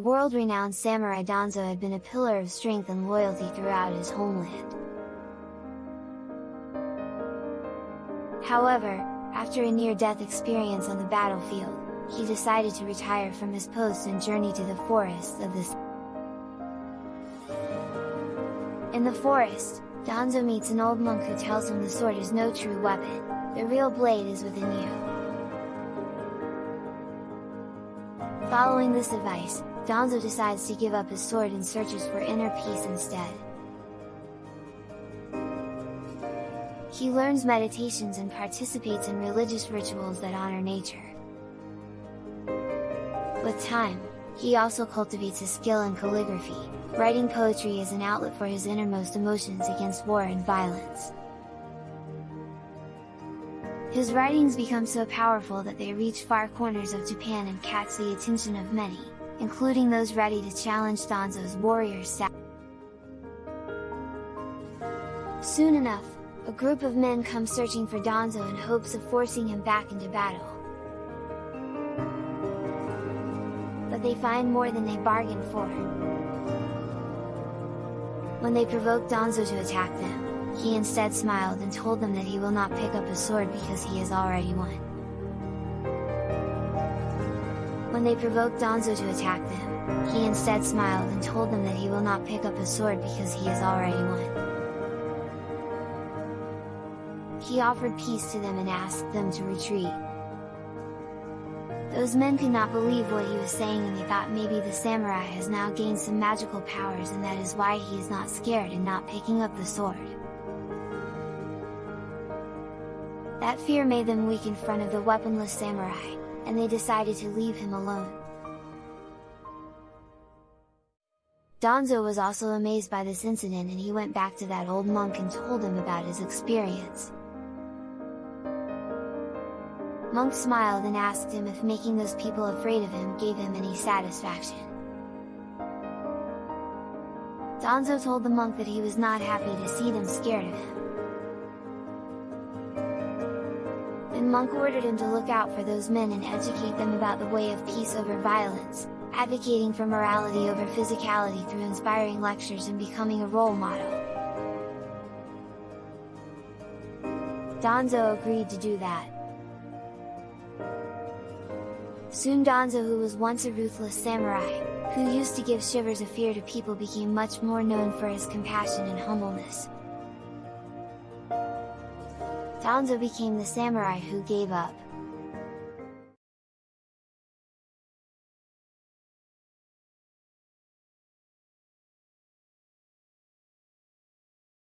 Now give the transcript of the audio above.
world-renowned samurai Danzo had been a pillar of strength and loyalty throughout his homeland. However, after a near-death experience on the battlefield, he decided to retire from his post and journey to the forests of this. In the forest, Danzo meets an old monk who tells him the sword is no true weapon, the real blade is within you. Following this advice, Danzo decides to give up his sword and searches for inner peace instead. He learns meditations and participates in religious rituals that honor nature. With time, he also cultivates a skill in calligraphy, writing poetry as an outlet for his innermost emotions against war and violence. His writings become so powerful that they reach far corners of Japan and catch the attention of many, including those ready to challenge Danzo's warrior. Soon enough, a group of men come searching for Danzo in hopes of forcing him back into battle. But they find more than they bargained for. When they provoke Danzo to attack them, he instead smiled and told them that he will not pick up a sword because he has already won. When they provoked Danzo to attack them, he instead smiled and told them that he will not pick up his sword because he has already won. He offered peace to them and asked them to retreat. Those men could not believe what he was saying and they thought maybe the samurai has now gained some magical powers and that is why he is not scared and not picking up the sword. That fear made them weak in front of the weaponless samurai, and they decided to leave him alone. Donzo was also amazed by this incident and he went back to that old monk and told him about his experience. Monk smiled and asked him if making those people afraid of him gave him any satisfaction. Donzo told the monk that he was not happy to see them scared of him. Then Monk ordered him to look out for those men and educate them about the way of peace over violence, advocating for morality over physicality through inspiring lectures and becoming a role model. Donzo agreed to do that. Soon Donzo who was once a ruthless samurai, who used to give shivers of fear to people became much more known for his compassion and humbleness. Danzo became the samurai who gave up,